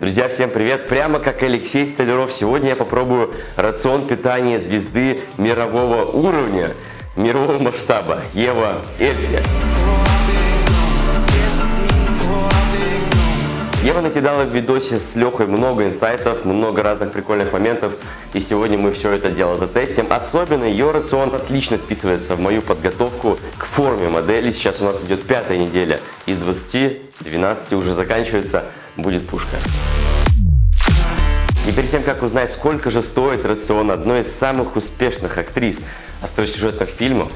Друзья, всем привет! Прямо как Алексей Столяров, сегодня я попробую рацион питания звезды мирового уровня, мирового масштаба, Ева Эльфи. Ева накидала в видосе с Лехой много инсайтов, много разных прикольных моментов, и сегодня мы все это дело затестим. Особенно ее рацион отлично вписывается в мою подготовку к форме модели. Сейчас у нас идет пятая неделя из 20, 12 уже заканчивается, будет пушка. И перед тем, как узнать, сколько же стоит рацион одной из самых успешных актрис остросюжетных фильмов,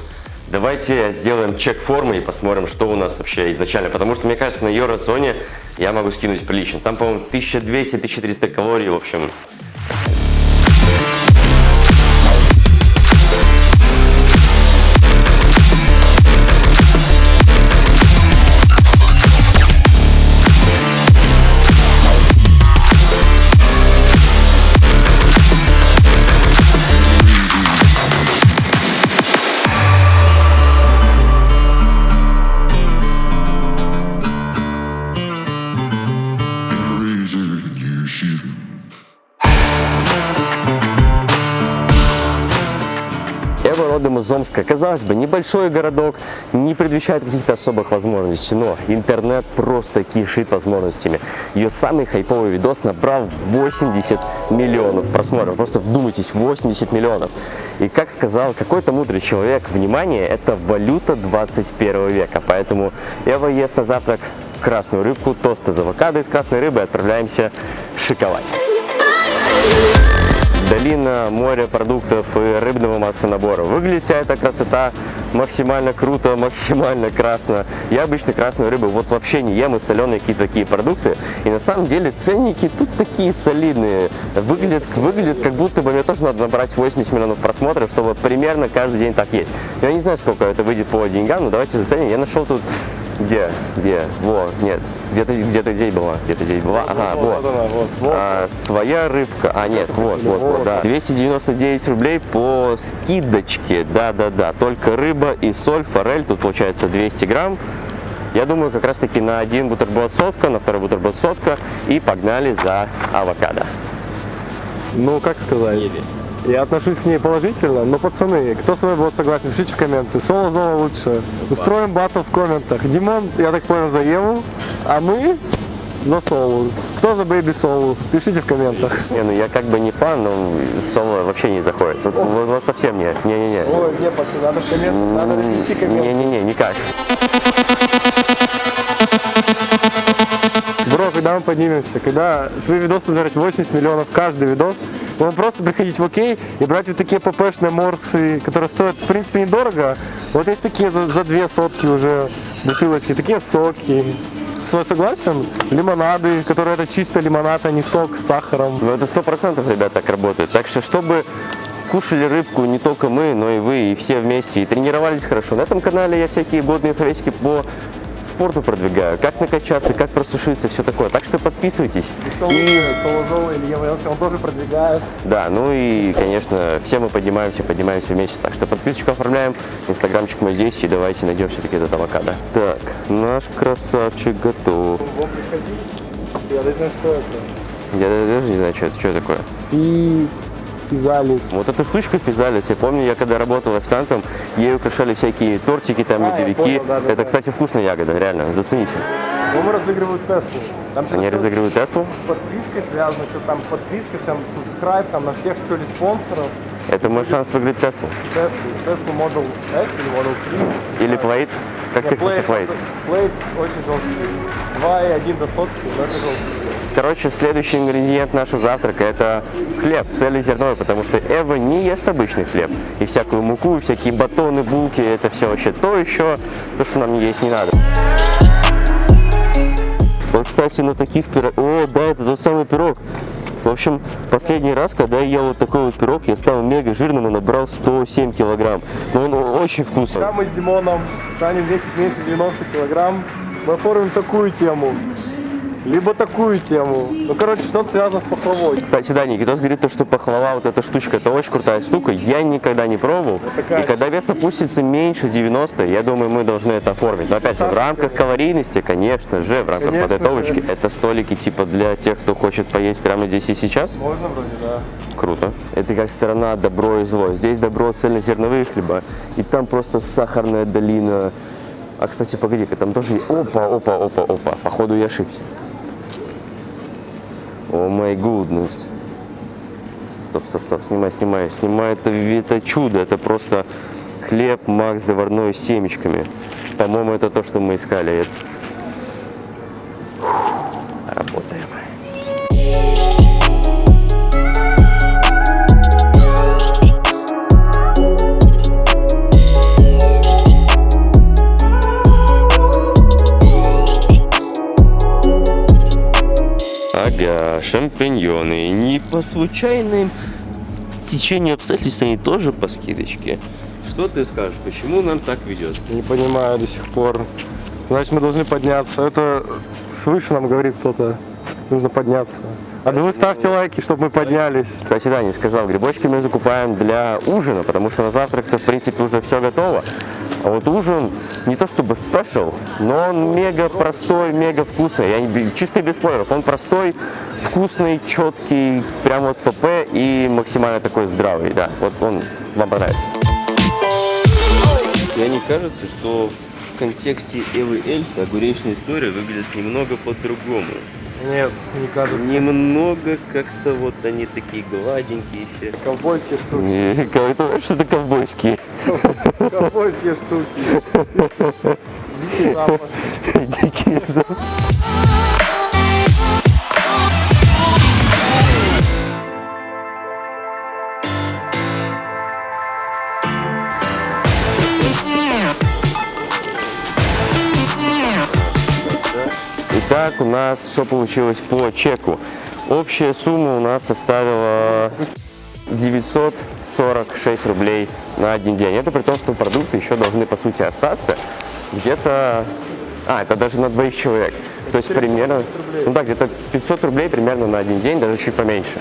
Давайте сделаем чек формы и посмотрим, что у нас вообще изначально. Потому что, мне кажется, на ее рационе я могу скинуть прилично. Там, по-моему, 1200-1300 калорий, в общем, Омска. Казалось бы, небольшой городок, не предвещает каких-то особых возможностей, но интернет просто кишит возможностями. Ее самый хайповый видос набрал 80 миллионов просмотров. Просто вдумайтесь, 80 миллионов. И как сказал какой-то мудрый человек, внимание, это валюта 21 века. Поэтому Эва ест на завтрак красную рыбку, тосты из авокадо из красной рыбы и отправляемся шиковать. Долина моря продуктов и рыбного массонабора. Выглядит вся эта красота максимально круто, максимально красно. Я обычно красную рыбу вот вообще не ем и соленые какие-то такие продукты. И на самом деле ценники тут такие солидные. Выглядят, выглядят как будто бы мне тоже надо набрать 80 миллионов просмотров, чтобы примерно каждый день так есть. Я не знаю, сколько это выйдет по деньгам, но давайте заценим. Я нашел тут где? Где? Во, нет. Где-то где здесь была. Где-то здесь была. Ага, вот. вот, вот. А, своя рыбка. А, нет, вот, вот, вот, да. 299 рублей по скидочке. Да-да-да. Только рыба и соль, форель. Тут получается 200 грамм. Я думаю, как раз таки на один бутерброд сотка, на второй бутерброд сотка. И погнали за авокадо. Ну, как сказать? Еле. Я отношусь к ней положительно, но, пацаны, кто с вами будет согласен, пишите в комменты. Соло Зола лучше. Устроим батл в комментах. Димон, я так понял, за Еву, а мы за Солу. Кто за Бэйби Солу? Пишите в комментах. Не, ну я как бы не фан, но Соло вообще не заходит. Тут вот, вот совсем нет. Не-не-не. Ой, не, пацаны, надо в комментах, надо разнести комменты. Не-не-не, никак. Когда мы поднимемся, когда твой видос будет 80 миллионов каждый видос, будем просто приходить в окей и брать вот такие ППшные морсы, которые стоят, в принципе, недорого. Вот есть такие за, за две сотки уже бутылочки, такие соки. Согласен? Лимонады, которые это чисто лимонад, а не сок с сахаром. Ну это сто процентов, ребят, так работает. Так что, чтобы кушали рыбку не только мы, но и вы, и все вместе, и тренировались хорошо. На этом канале я всякие годные советики по спорту продвигаю, как накачаться, как просушиться, все такое. Так что подписывайтесь. И Солозова Ева он тоже продвигает. Да, ну и, конечно, все мы поднимаемся, поднимаемся вместе. Так что подписочку оформляем, инстаграмчик мы здесь, и давайте найдем все-таки этот авокадо. Так, наш красавчик готов. Я даже не знаю, что это. Я даже не знаю, что это, что это такое. И физалис. Вот эта штучка физалис, я помню, я когда работал официантом, ей украшали всякие тортики, там, А, медовики. понял, да, да, это, да. кстати, вкусная ягода, реально, зацените. Ну, мы разыгрывают Теслу. Там Они разыгрывают Теслу. с подпиской связано, что там подписка, там subscribe, там на всех что ли спонсоров. Это мой шанс выиграть Теслу. Теслу, Теслу Model S или Model 3. Или Plaid. Как тебе, кстати, Plaid? Plaid очень жесткий. 2,1 до сотки, но это жесткий. Короче, следующий ингредиент нашего завтрака это хлеб цельнозерновой, потому что Эва не ест обычный хлеб. И всякую муку, и всякие батоны, булки, это все вообще то еще, то, что нам есть не надо. Вот, кстати, на таких пирогах... О, да, это тот самый пирог. В общем, последний раз, когда я ел вот такой вот пирог, я стал мега жирным и набрал 107 килограмм. Но он очень вкусный. Когда мы с Димоном станем весить меньше 90 килограмм, мы оформим такую тему. Либо такую тему. Ну, короче, что-то связано с пахлавой. Кстати, да, Никитос говорит, то, что пахлава, вот эта штучка, это очень крутая штука. Я никогда не пробовал. И когда вес опустится меньше 90, я думаю, мы должны это оформить. Но опять же, в рамках калорийности, конечно же, в рамках Конечно подготовочки. Это столики типа для тех, кто хочет поесть прямо здесь и сейчас. Можно вроде, да. Круто. Это как сторона добро и зло. Здесь добро цельнозерновые хлеба, и там просто сахарная долина. А, кстати, погоди-ка, там тоже... Опа, опа, опа, опа. Походу, я ошибся. О май гуднес. Стоп, стоп, стоп, снимай, снимай, снимай. Это, это чудо, это просто хлеб Макс заварной с семечками. По-моему, это то, что мы искали. Ага, шампиньоны. Не по случайным стечению обстоятельств они тоже по скидочке. Что ты скажешь, почему нам так ведет? Не понимаю до сих пор. Значит, мы должны подняться. Это свыше нам говорит кто-то. Нужно подняться. А да вы ставьте лайки, чтобы мы поднялись. Кстати, да, не сказал, грибочки мы закупаем для ужина, потому что на завтрак-то, в принципе, уже все готово. А вот ужин не то чтобы спешл, но он мега простой, мега вкусный. Я не, чисто без спойлеров. Он простой, вкусный, четкий, прям вот ПП и максимально такой здравый. Да, вот он вам понравится. Мне не кажется, что в контексте Эвы Эльфа огуречная история выглядит немного по-другому. Нет, не кажется. Немного как-то вот они такие гладенькие все. Ковбойские штуки. Не, это что-то ковбойские. Ковбойские штуки. Дикий запад. Итак, у нас что получилось по чеку? Общая сумма у нас составила 946 рублей на один день. Это при том, что продукты еще должны, по сути, остаться где-то... А, это даже на двоих человек. То есть примерно... Ну да, где-то 500 рублей примерно на один день, даже чуть поменьше.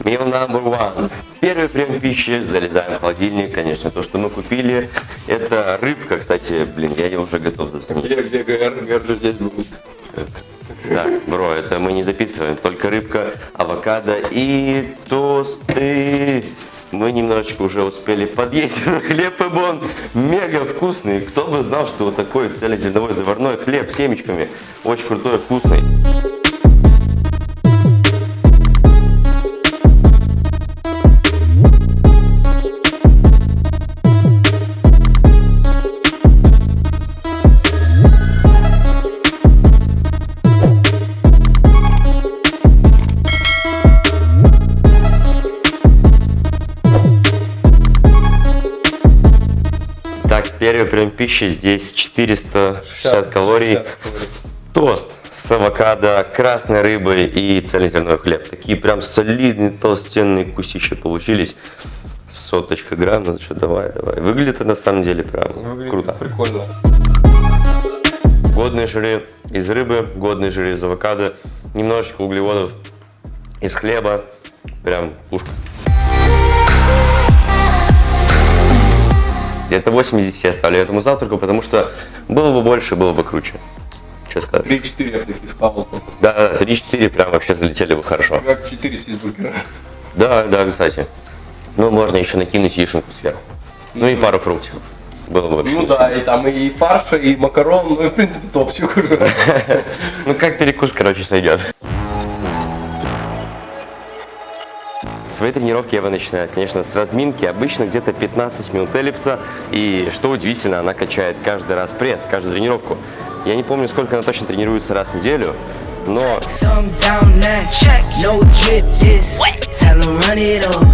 Meal number one. Первый прием пищи, залезаем в холодильник, конечно, то, что мы купили, это рыбка, кстати, блин, я ее уже готов заснуть. Где, где ГР? ГР здесь будет. Да, бро, это мы не записываем, только рыбка, авокадо и тосты. Мы немножечко уже успели подъесть хлеб и бон. Мега вкусный. Кто бы знал, что вот такой цельнозерновой заварной хлеб с семечками. Очень крутой, вкусный. Пищи здесь 460 калорий. Тост с авокадо, красной рыбой и цельнозерновой хлеб. Такие прям солидные толстенные кусища получились. Соточка грамм, ну что, давай, давай. Выглядит это на самом деле прям Выглядит круто. Прикольно. Годные жиры из рыбы, годные жиры из авокадо, немножечко углеводов из хлеба. Прям пушка. Где-то 80 я ставлю этому завтраку, потому что было бы больше, было бы круче. Что сказать? 3-4 я бы таких схавал. Да, 3-4 прям вообще залетели бы хорошо. Как 4 чизбургера. Да, да, кстати. Ну, можно еще накинуть яишенку сверху. Ну и пару фруктиков. Было бы вообще Ну да, и там и фарша, и макарон, ну и в принципе топчик уже. Ну, как перекус, короче, сойдет. Свои тренировки Ева начинает, конечно, с разминки, обычно где-то 15 минут эллипса. И что удивительно, она качает каждый раз пресс, каждую тренировку. Я не помню, сколько она точно тренируется раз в неделю, но Thumb down now. Check. No drip this. Tell 'em run it up.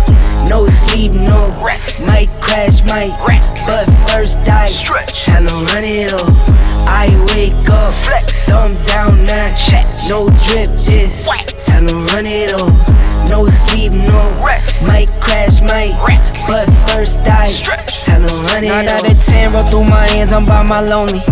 No sleep, no rest. Might crash, might wreck. But first I stretch. Tell 'em run it up. I wake up. Flex. Thumb down now. Check. No drip this. Tell 'em run it up. No sleep, no rest. Might crash, might wreck. But first I stretch. Tell 'em run it. Nine out of ten roll through my hands. I'm by my lonely.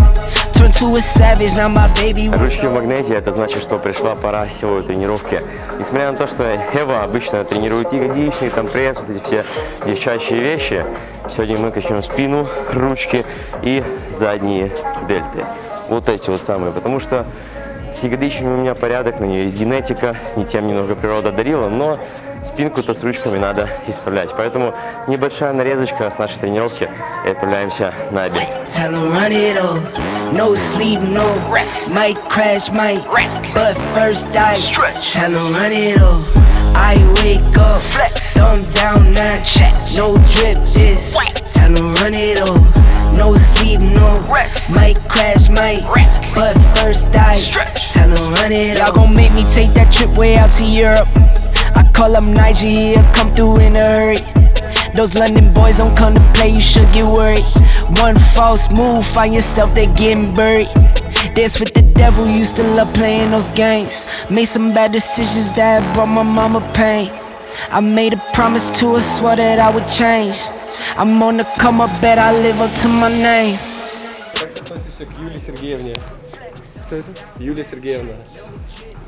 turned to a savage. Now my baby wants Ручки в магнете, это значит, что пришла пора силовой тренировки. Несмотря на то, что Эва обычно тренирует ягодичный, там пресс, вот эти все девчачьи вещи, сегодня мы качнем спину, ручки и задние дельты. Вот эти вот самые, потому что с ягодичными у меня порядок, на нее есть генетика, не тем немного природа дарила, но спинку-то с ручками надо исправлять. Поэтому небольшая нарезочка с нашей тренировки и отправляемся на обед. No sleep, no rest. Might crash, might wreck. But first I stretch. Tell 'em run it all. I wake up, flex, thumb down, now check. No drip, this. Tell 'em Might crash, might wreck. But first I stretch. Tell 'em run it all. Y'all gon' make me take that trip way out to Europe. I call up Nigeria, come through in a hurry. Those London boys don't come to play, you should get worried. One false move, find yourself there getting buried. Dance with the devil, used to love playing those games. Made some bad decisions that brought my mama pain. I made a promise to her, swore that I would change. I'm on the come up, bet I live up to my name. Относишься к Юлии Сергеевне? Кто это? Юлия Сергеевна.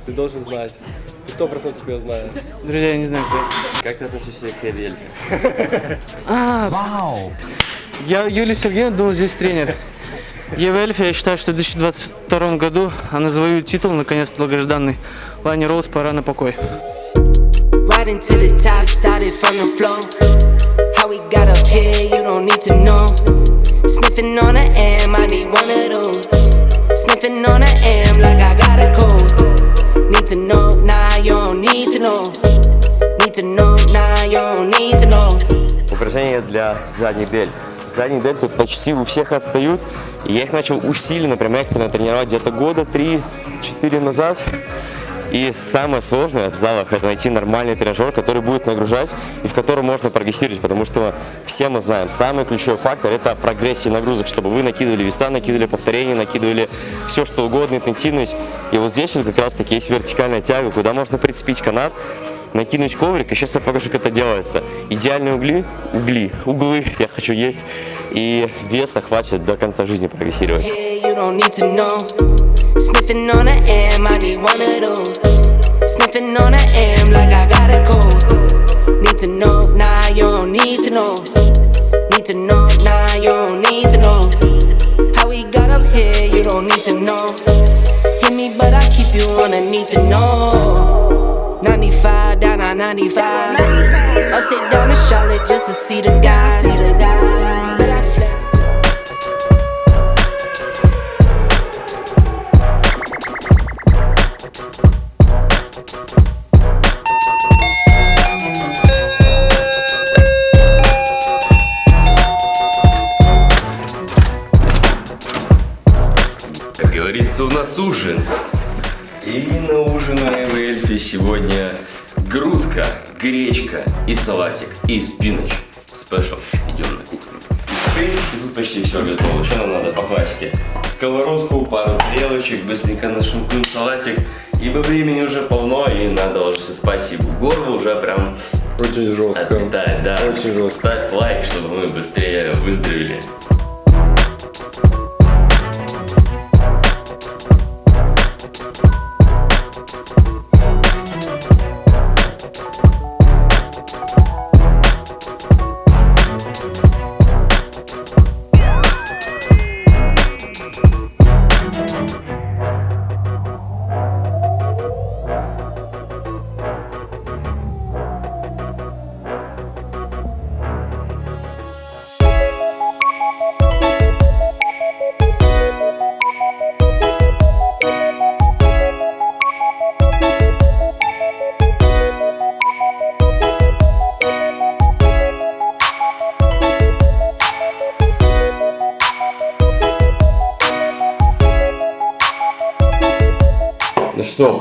Ты должен знать. Ты сто процентов ее знаешь. Друзья, я не знаю, кто это. Как ты относишься к Эве Я Юлия Сергеевна думал, здесь тренер. Ева Эльфи, я считаю, что в 2022 году она завоюет титул, наконец, долгожданный. Лани Роуз, пора на покой. Riding Sniffing on a M, I need one of those. Sniffing on a M like I got a cold. Need to know, nah, you don't need to know. Need to know, nah, you don't need to know. Упражнения для задних дельт. Задние дельты почти у всех отстают. Я их начал усиленно, прям экстренно тренировать где-то года 3-4 назад. И самое сложное в залах это найти нормальный тренажер, который будет нагружать и в котором можно прогрессировать, потому что все мы знаем, самый ключевой фактор это прогрессия нагрузок, чтобы вы накидывали веса, накидывали повторения, накидывали все что угодно, интенсивность. И вот здесь вот как раз таки есть вертикальная тяга, куда можно прицепить канат, накинуть коврик, и сейчас я покажу, как это делается. Идеальные угли, угли, углы я хочу есть, и веса хватит до конца жизни прогрессировать. Hit me, but I keep you on a need to know. 95 down on 95. Upside down to Charlotte just to see the guys. But I flex. Как говорится, у нас ужин. И на ужин у Эвы Эльфи сегодня грудка, гречка и салатик, и спинач. Спешл. Идем на кухню. В принципе, тут почти все готово. Что нам надо по классике? Сковородку, пару тарелочек, быстренько нашинкуем салатик. Ибо времени уже полно, и надо ложиться спать, ибо горло уже прям Очень жестко. отметает. Да. Очень жестко. Ставь лайк, чтобы мы быстрее выздоровели.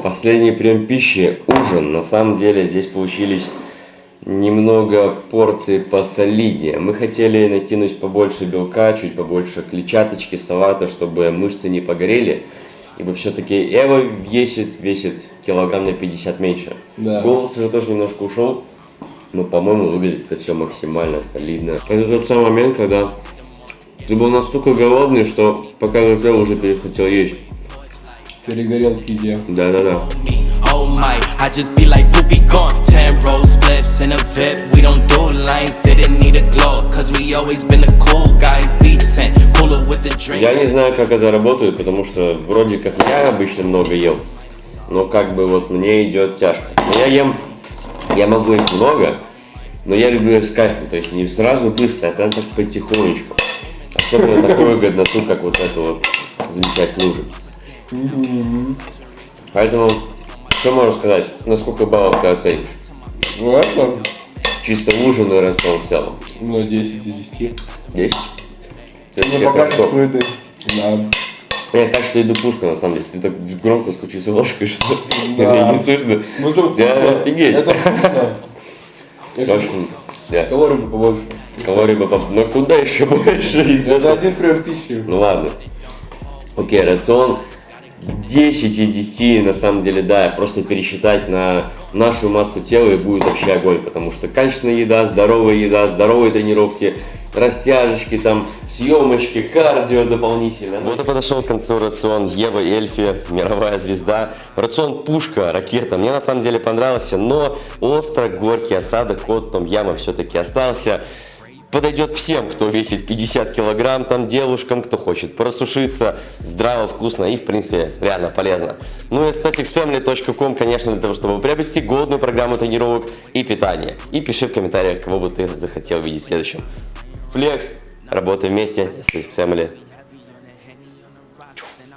Последний прием пищи, ужин. На самом деле здесь получились немного порций посолиднее. Мы хотели накинуть побольше белка, чуть побольше клетчаточки, салата, чтобы мышцы не погорели. Ибо все-таки Эва весит, весит килограмм на 50 меньше. Да. Голос уже тоже немножко ушел. Но, по-моему, выглядит это все максимально солидно. Это тот самый момент, когда Ты был настолько голодный, что пока закрыл, уже перехотел есть. Перегорел в еде. Да-да-да. Oh my, I just be like, we'll be gone. Ten roll spliffs in a VIP. We don't do lines, didn't need a glow. Cause we always been the cool guys. Beach tent, cooler with the drink. Я не знаю, как это работает, потому что вроде как я обычно много ем, но как бы вот мне идет тяжко. Но я ем, я могу есть много, но я люблю есть с кайфом, то есть не сразу быстро, а прям так потихонечку. Особенно такую годноту, как вот эту вот замечательный ужин. Поэтому, что можно сказать, на сколько баллов ты оценишь? Ну это, Чисто ужин и рацион в целом. ну 10 из 10. 10? То есть Ну по качеству еды. Да. Я кажется, иду пушка, на самом деле. Ты так громко стучишь ложкой, что Да. меня не слышно. Ну это Я офигеть. Это вкусно. В общем, да. Калорий бы побольше. Калорий бы поп- Но куда еще больше Это один прием пищи. Ну ладно. Окей, рацион 10 из 10, на самом деле, да, просто пересчитать на нашу массу тела и будет вообще огонь, потому что качественная еда, здоровая еда, здоровые тренировки, растяжечки, там, съемочки, кардио дополнительно. Вот и подошел к концу рацион Ева Эльфи, мировая звезда. Рацион пушка, ракета. Мне на самом деле понравился, но остро горький осадок от том яма все-таки остался подойдет всем, кто весит 50 килограмм, там девушкам, кто хочет просушиться, здраво, вкусно и, в принципе, реально полезно. Ну и staticsfamily.com, конечно, для того, чтобы приобрести годную программу тренировок и питания. И пиши в комментариях, кого бы ты захотел видеть следующим. Флекс, работаем вместе, Statics Family.